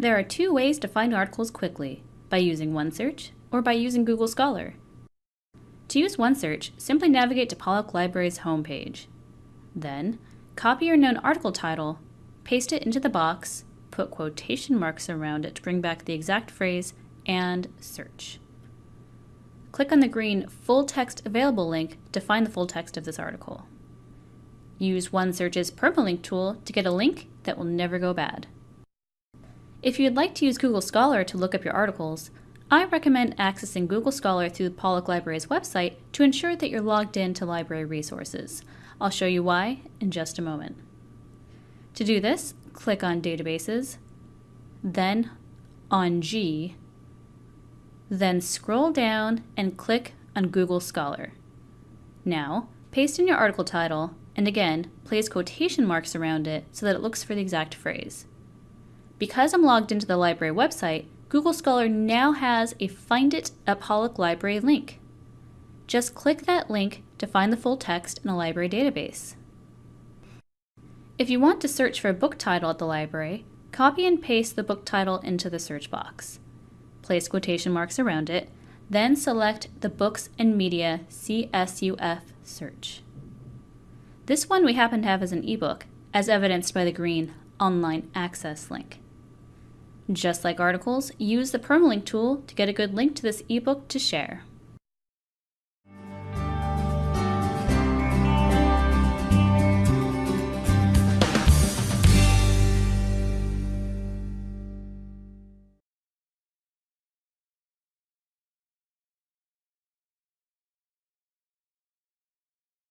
There are two ways to find articles quickly, by using OneSearch or by using Google Scholar. To use OneSearch, simply navigate to Pollak Library's homepage. Then, copy your known article title, paste it into the box, put quotation marks around it to bring back the exact phrase, and search. Click on the green Full Text Available link to find the full text of this article. Use OneSearch's permalink tool to get a link that will never go bad. If you'd like to use Google Scholar to look up your articles, I recommend accessing Google Scholar through the Pollak Library's website to ensure that you're logged in to library resources. I'll show you why in just a moment. To do this, click on Databases, then on G, then scroll down and click on Google Scholar. Now, paste in your article title, and again, place quotation marks around it so that it looks for the exact phrase. Because I'm logged into the library website, Google Scholar now has a Find It at Pollak Library link. Just click that link to find the full text in a library database. If you want to search for a book title at the library, copy and paste the book title into the search box. Place quotation marks around it, then select the Books and Media CSUF search. This one we happen to have as an ebook, as evidenced by the green Online Access link. Just like articles, use the permalink tool to get a good link to this ebook to share.